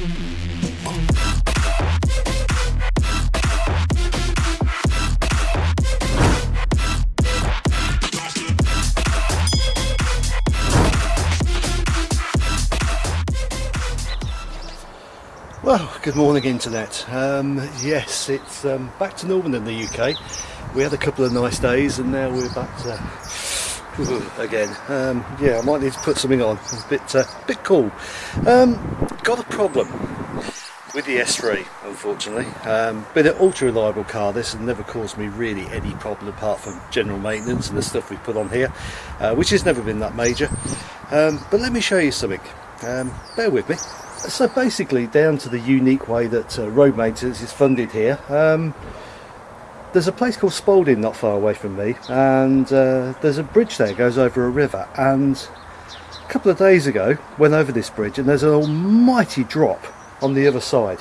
Well, good morning internet. Um, yes, it's um, back to normal in the UK. We had a couple of nice days and now we're back to again. Um, yeah, I might need to put something on. It's a bit, uh, bit cool. Um, got a problem with the S3, unfortunately. Um, been an ultra reliable car. This has never caused me really any problem apart from general maintenance and the stuff we put on here, uh, which has never been that major. Um, but let me show you something. Um, bear with me so basically down to the unique way that uh, road maintenance is funded here um, there's a place called Spalding not far away from me and uh, there's a bridge there goes over a river. And a couple of days ago went over this bridge and there's an almighty drop on the other side.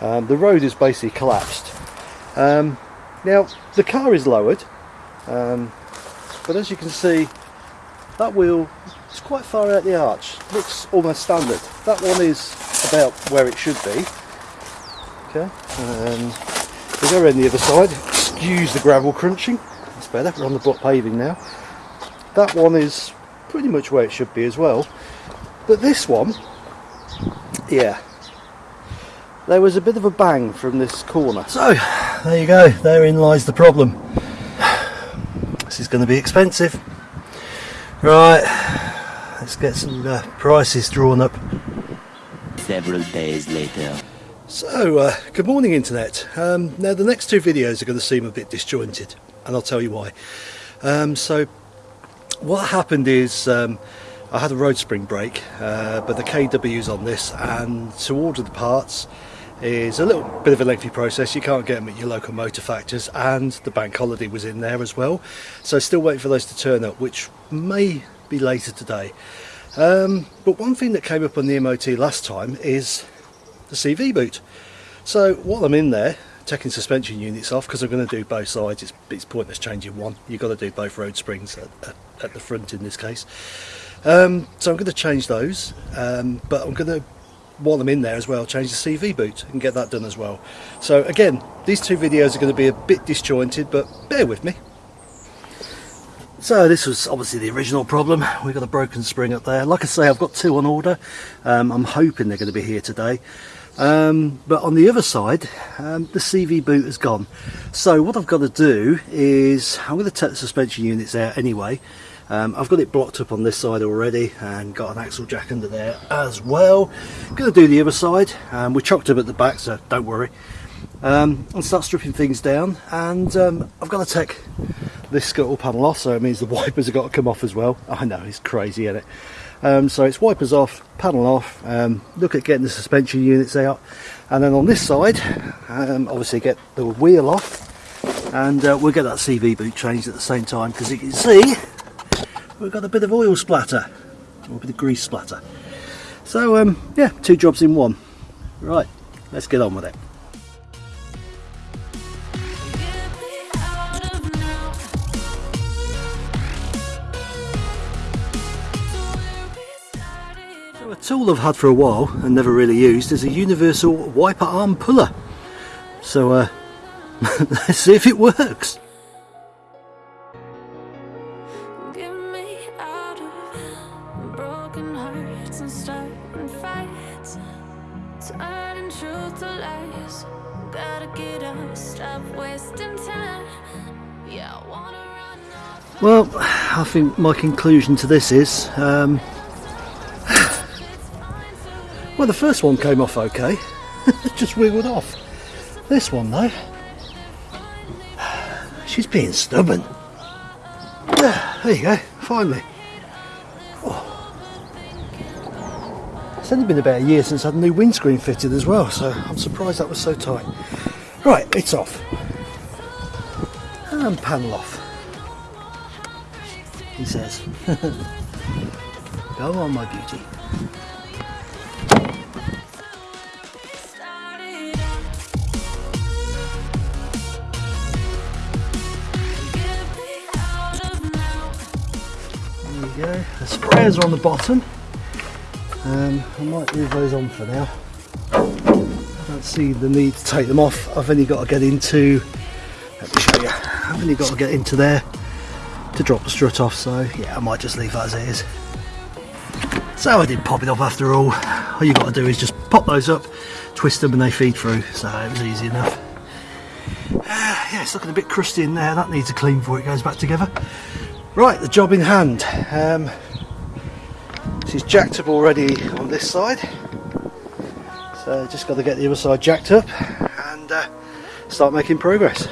Um, the road is basically collapsed. Um, now the car is lowered um, but as you can see that wheel is quite far out the arch. Looks almost standard. That one is about where it should be. Okay um, we go around the other side excuse the gravel crunching. That's better. We're on the block paving now. That one is pretty much where it should be as well. But this one yeah. There was a bit of a bang from this corner. So there you go. Therein lies the problem. This is going to be expensive. Right. Let's get some uh, prices drawn up. Several days later. So, uh, good morning internet. Um, now the next two videos are going to seem a bit disjointed and I'll tell you why. Um, so, what happened is um, I had a road spring break uh, but the KW's on this and to order the parts is a little bit of a lengthy process. You can't get them at your local motor factors and the bank holiday was in there as well. So still waiting for those to turn up which may be later today. Um, but one thing that came up on the MOT last time is the CV boot. So while I'm in there, taking suspension units off, because I'm going to do both sides, it's, it's pointless changing one. You've got to do both road springs at, at, at the front in this case. Um, so I'm going to change those, um, but I'm going to, while I'm in there as well, change the CV boot and get that done as well. So again, these two videos are going to be a bit disjointed, but bear with me. So this was obviously the original problem. We've got a broken spring up there. Like I say, I've got two on order. Um, I'm hoping they're going to be here today. Um, but on the other side, um, the CV boot has gone. So what I've got to do is, I'm going to take the suspension units out anyway. Um, I've got it blocked up on this side already and got an axle jack under there as well. I'm going to do the other side. Um, we're chocked up at the back, so don't worry. Um, and start stripping things down. And um, I've got to take this scuttle panel off so it means the wipers have got to come off as well I know it's crazy isn't it um, so it's wipers off panel off um, look at getting the suspension units out and then on this side um, obviously get the wheel off and uh, we'll get that CV boot changed at the same time because you can see we've got a bit of oil splatter or a bit of grease splatter. So um, yeah two jobs in one. Right let's get on with it tool I've had for a while and never really used is a universal wiper arm puller. So uh, let's see if it works. Well, I think my conclusion to this is um, well, the first one came off okay. just wiggled off. This one, though, she's being stubborn. There you go, finally. Oh. It's only been about a year since I had a new windscreen fitted as well, so I'm surprised that was so tight. Right, it's off. And panel off. He says. Go on, my beauty. Sprayers are on the bottom. Um, I might leave those on for now. I don't see the need to take them off. I've only got to get into, let me show you, I've only got to get into there to drop the strut off, so yeah, I might just leave that as it is. So I did pop it off after all. All you've got to do is just pop those up, twist them and they feed through, so it was easy enough. Uh, yeah, it's looking a bit crusty in there, that needs a clean before it goes back together. Right, the job in hand. Um, is jacked up already on this side. So just got to get the other side jacked up and uh, start making progress.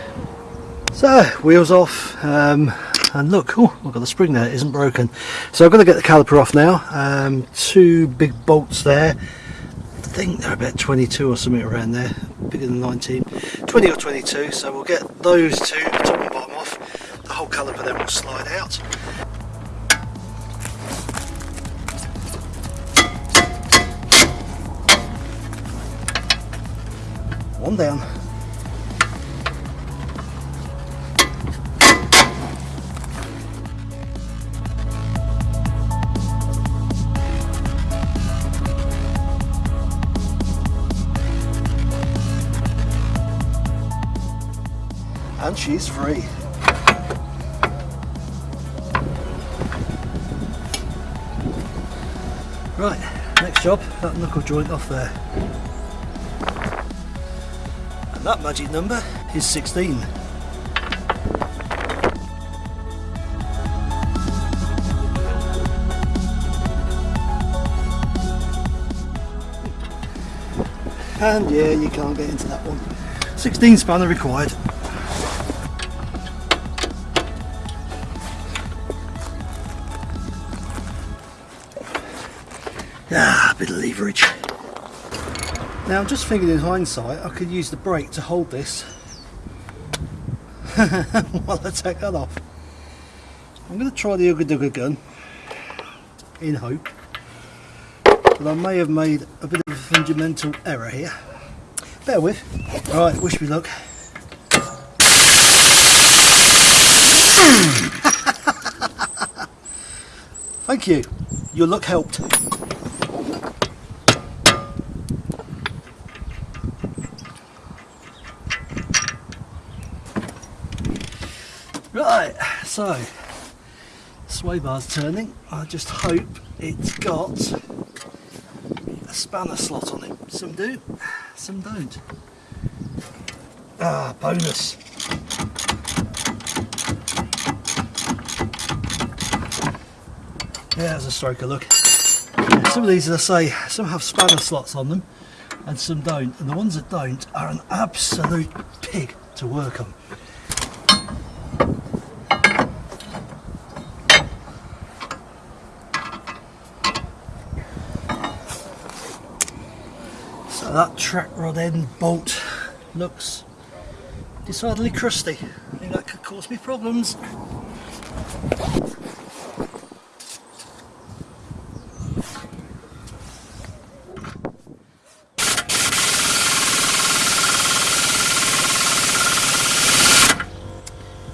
So wheels off um, and look, oh, I've got the spring there, it isn't broken. So I've got to get the caliper off now. Um, two big bolts there. I think they're about 22 or something around there, bigger than 19. 20 or 22, so we'll get those two, top and bottom off. The whole caliper then will slide out. One down. And she's free. Right, next job, that knuckle joint off there. That magic number is 16. And yeah, you can't get into that one. 16 spanner required. Ah, a bit of leverage. Now I'm just thinking in hindsight I could use the brake to hold this while I take that off. I'm going to try the Ugga Dugga gun in hope but I may have made a bit of a fundamental error here. Bear with. Right, wish me luck. Thank you. Your luck helped. Right, so sway bar's turning. I just hope it's got a spanner slot on it. Some do, some don't. Ah, bonus. Yeah, there's a stroker look. Some of these, as I say, some have spanner slots on them and some don't. And the ones that don't are an absolute pig to work on. That track rod end bolt looks decidedly crusty. I think that could cause me problems.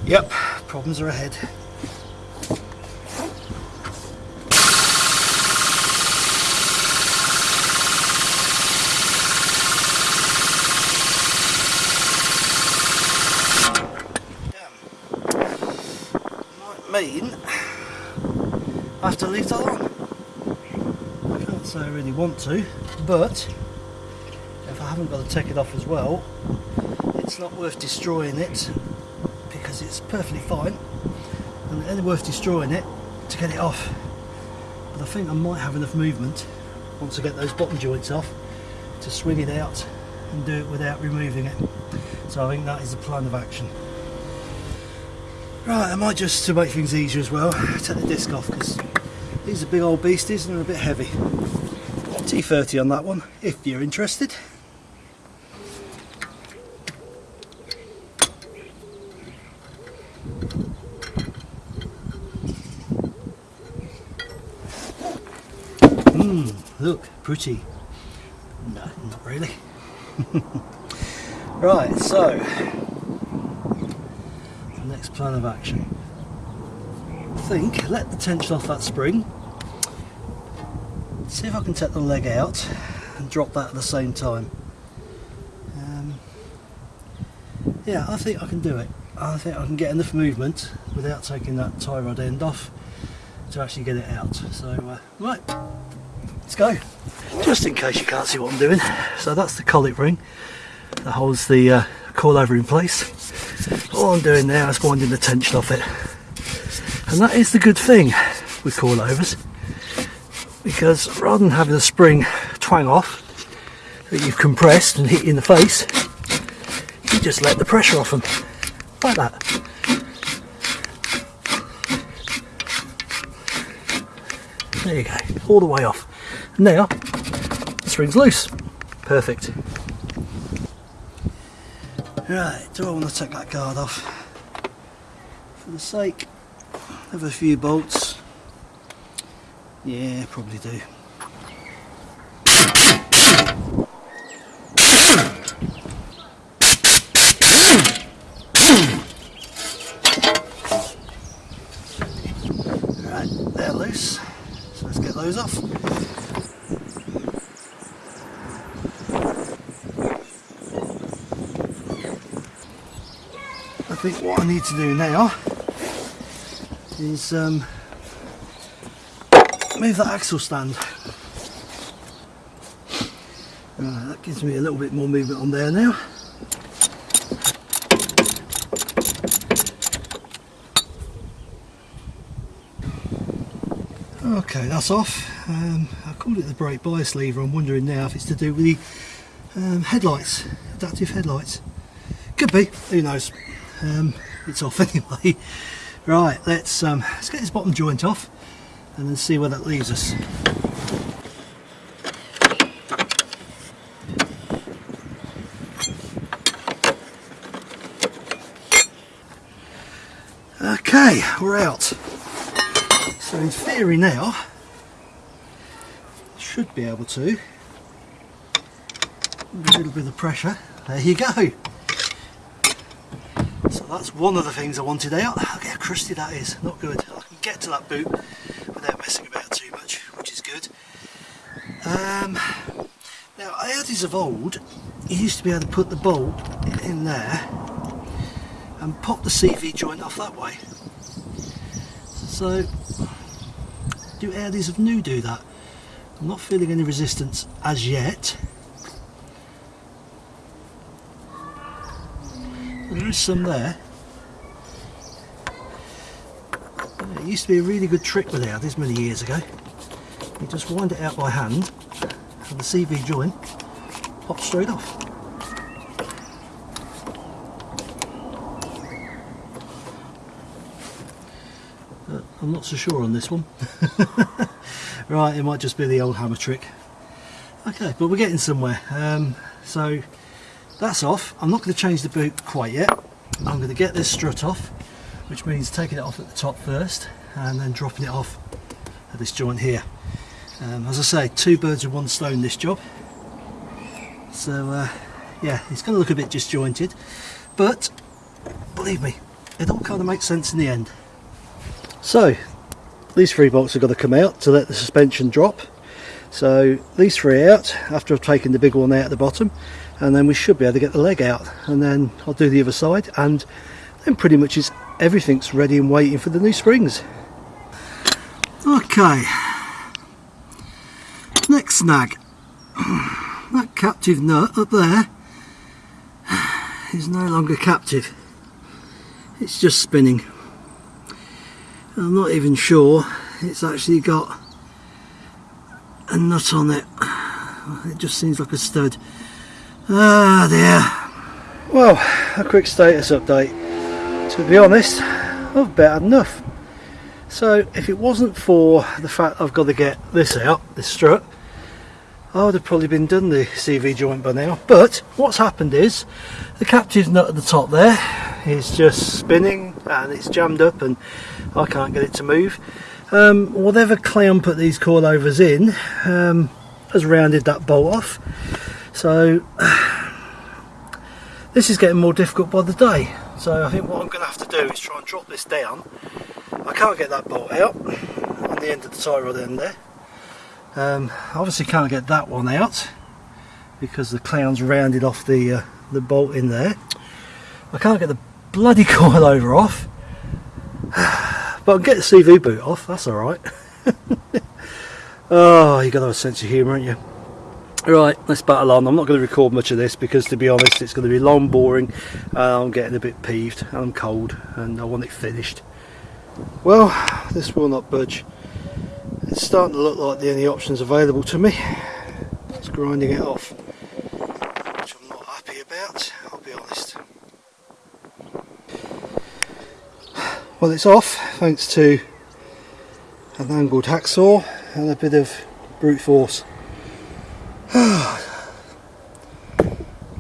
Yep, problems are ahead. Might mean I have to leave that on. I can't say I really want to, but if I haven't got to take it off as well, it's not worth destroying it because it's perfectly fine. And it's only worth destroying it to get it off. But I think I might have enough movement once I get those bottom joints off to swing it out and do it without removing it. So I think that is the plan of action. Right I might just to make things easier as well take the disc off because these are big old beasties and they're a bit heavy T30 on that one if you're interested Mmm, look, pretty. No, not really. right, so, the next plan of action. I think, let the tension off that spring. See if I can take the leg out and drop that at the same time. Um, yeah, I think I can do it. I think I can get enough movement without taking that tie rod end off to actually get it out. So, uh, right, let's go. Just in case you can't see what I'm doing. So that's the collet ring that holds the uh, coilover in place. All I'm doing now is winding the tension off it. And that is the good thing with coilovers because rather than having the spring twang off that you've compressed and hit you in the face, you just let the pressure off them like that. There you go, all the way off. Now, the spring's loose. Perfect. Right, do I want to take that guard off? For the sake of a few bolts, yeah, probably do. Right, they're loose. So let's get those off. I think what I need to do now is um, move that axle stand. Right, that gives me a little bit more movement on there now. Okay, that's off. Um, I called it the brake bias lever. I'm wondering now if it's to do with the um, headlights, adaptive headlights. Could be, who knows. Um, it's off anyway. Right, let's um, let's get this bottom joint off and then see where that leaves us. Okay, we're out. So in theory now, should be able to, a little bit of pressure, there you go. So that's one of the things I wanted out. Look how crusty that is, not good. I can get to that boot without messing about too much, which is good. Um, now Audis of old, you used to be able to put the bolt in there and pop the CV joint off that way. So, do Audis of new do that? I'm not feeling any resistance as yet. There is some there. It used to be a really good trick with Audis many years ago. You just wind it out by hand and the CV joint pops straight off. Uh, I'm not so sure on this one. right, it might just be the old hammer trick. Okay, but we're getting somewhere. Um, so that's off. I'm not going to change the boot quite yet. I'm going to get this strut off, which means taking it off at the top first and then dropping it off at this joint here. Um, as I say, two birds with one stone this job. So uh, yeah, it's going to look a bit disjointed, but believe me, it all kind of makes sense in the end. So these three bolts have got to come out to let the suspension drop. So these three out after I've taken the big one out at the bottom and then we should be able to get the leg out and then I'll do the other side and then pretty much is everything's ready and waiting for the new springs. Okay, snag. That captive nut up there is no longer captive. It's just spinning. I'm not even sure it's actually got a nut on it. It just seems like a stud. Ah dear. Well, a quick status update. To be honest, I've about enough. So if it wasn't for the fact I've got to get this out, this strut, Would have probably been done the CV joint by now. But what's happened is the captive nut at the top there is just spinning and it's jammed up and I can't get it to move. Um, whatever clamp put these coilovers in um, has rounded that bolt off. So this is getting more difficult by the day. So I think what I'm going to have to do is try and drop this down. I can't get that bolt out on the end of the tie rod end there. Um, obviously can't get that one out because the clown's rounded off the uh, the bolt in there. I can't get the bloody coilover off, but I can get the CV boot off. That's all right. oh, you got to have a sense of humour, haven't you? Right, let's battle on. I'm not going to record much of this because, to be honest, it's going to be long, boring. Uh, I'm getting a bit peeved. And I'm cold, and I want it finished. Well, this will not budge. It's starting to look like the only options available to me. It's grinding it off, which I'm not happy about. I'll be honest. Well, it's off thanks to an angled hacksaw and a bit of brute force.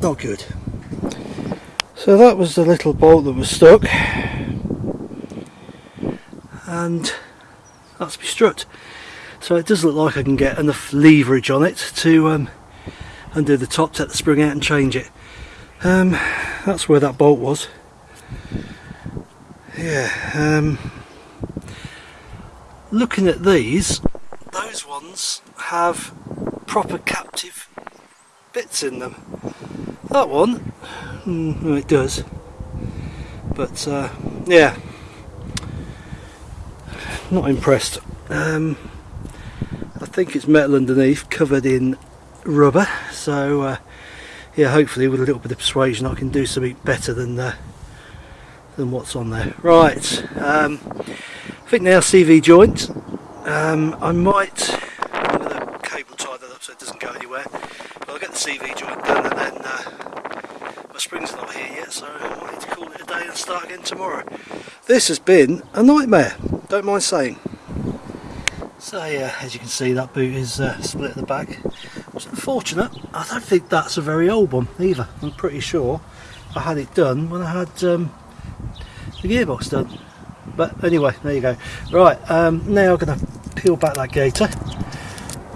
Not good. So that was the little bolt that was stuck. And that's my strut. So it does look like I can get enough leverage on it to um, undo the top, take the spring out and change it. Um, that's where that bolt was. Yeah. Um, looking at these, those ones have proper captive bits in them. That one, mm, it does, but uh, yeah, not impressed. Um, think it's metal underneath, covered in rubber. So uh, yeah, hopefully with a little bit of persuasion, I can do something better than uh, than what's on there. Right, um, I think now CV joint. Um, I might I'm going to cable tie that up so it doesn't go anywhere but I'll get the CV joint done and then uh, my springs not here yet so I might need to call it a day and start again tomorrow. This has been a nightmare, don't mind saying. So yeah, as you can see that boot is uh, split at the back. It's unfortunate, I don't think that's a very old one either. I'm pretty sure I had it done when I had um, the gearbox done. But anyway, there you go. Right, um, now I'm going to peel back that gator.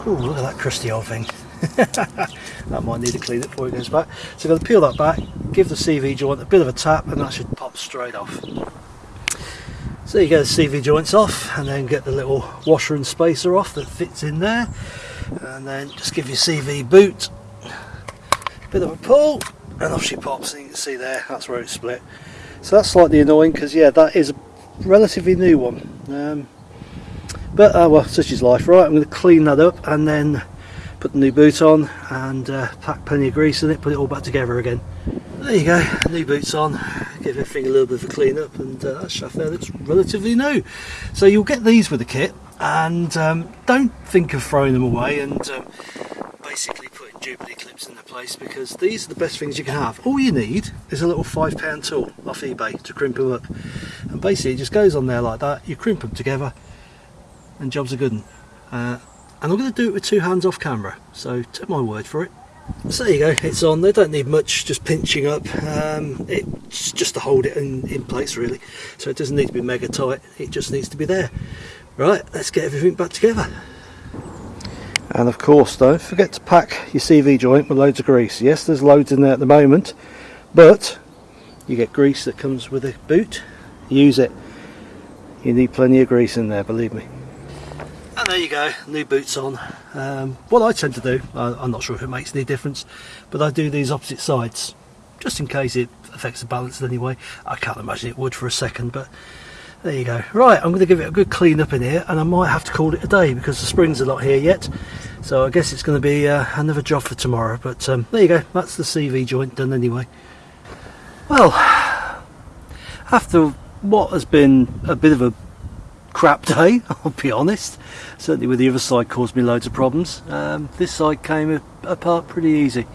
Oh, look at that crusty old thing. that might need to clean it before it goes back. So I'm going to peel that back, give the CV joint a bit of a tap and that should pop straight off. So you get the CV joints off and then get the little washer and spacer off that fits in there and then just give your CV boot a bit of a pull and off she pops and you can see there that's where it's split. So that's slightly annoying because yeah that is a relatively new one. Um, but uh, well such is life right I'm going to clean that up and then put the new boot on and uh, pack plenty of grease in it, put it all back together again. There you go, new boots on, give everything a little bit of a clean up and uh, that shaft there looks relatively new. So you'll get these with the kit and um, don't think of throwing them away and um, basically putting Jubilee clips in their place because these are the best things you can have. All you need is a little five pound tool off eBay to crimp them up and basically it just goes on there like that, you crimp them together and jobs are good. Uh, and I'm going to do it with two hands off camera so take my word for it so there you go it's on. They don't need much just pinching up. Um, it's just to hold it in, in place really. So it doesn't need to be mega tight it just needs to be there. Right let's get everything back together. And of course don't forget to pack your CV joint with loads of grease. Yes there's loads in there at the moment but you get grease that comes with a boot. Use it. You need plenty of grease in there believe me and there you go, new boots on. Um, what I tend to do, I, I'm not sure if it makes any difference, but I do these opposite sides, just in case it affects the balance in any way. I can't imagine it would for a second, but there you go. Right, I'm going to give it a good clean up in here, and I might have to call it a day because the springs are not here yet. So I guess it's going to be uh, another job for tomorrow. But um, there you go, that's the CV joint done anyway. Well, after what has been a bit of a crap day, I'll be honest. Certainly with the other side caused me loads of problems. Um, this side came apart pretty easy.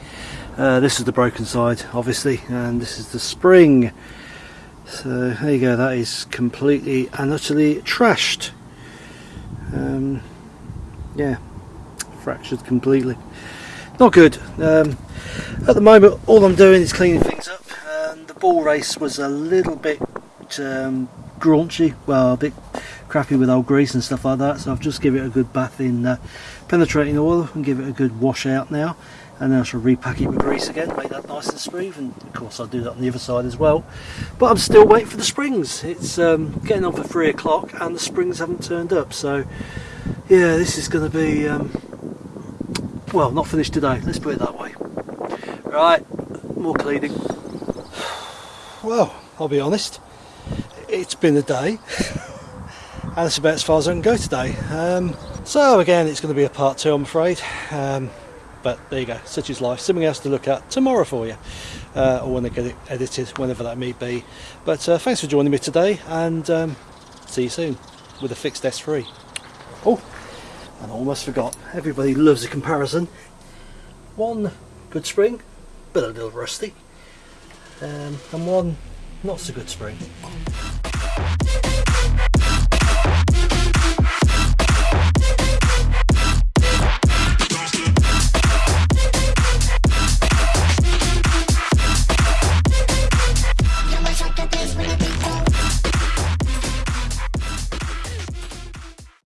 Uh, this is the broken side, obviously, and this is the spring. So there you go, that is completely and utterly trashed. Um, yeah, fractured completely. Not good. Um, at the moment, all I'm doing is cleaning things up. And the ball race was a little bit um, graunchy, well, a bit crappy with old grease and stuff like that so I've just give it a good bath in uh, penetrating oil and give it a good wash out now and then I shall repack it with grease again make that nice and smooth and of course I'll do that on the other side as well. But I'm still waiting for the springs. It's um, getting on for three o'clock and the springs haven't turned up so yeah this is going to be um, well not finished today let's put it that way. Right, more cleaning. Well, I'll be honest, it's been a day, and that's about as far as I can go today. Um, so again, it's going to be a part two, I'm afraid. Um, but there you go, such is life. Something else to look at tomorrow for you, uh, or when I get it edited, whenever that may be. But uh, thanks for joining me today, and um, see you soon with a fixed S3. Oh, and I almost forgot. Everybody loves a comparison. One good spring, but a little rusty, um, and one not so good spring.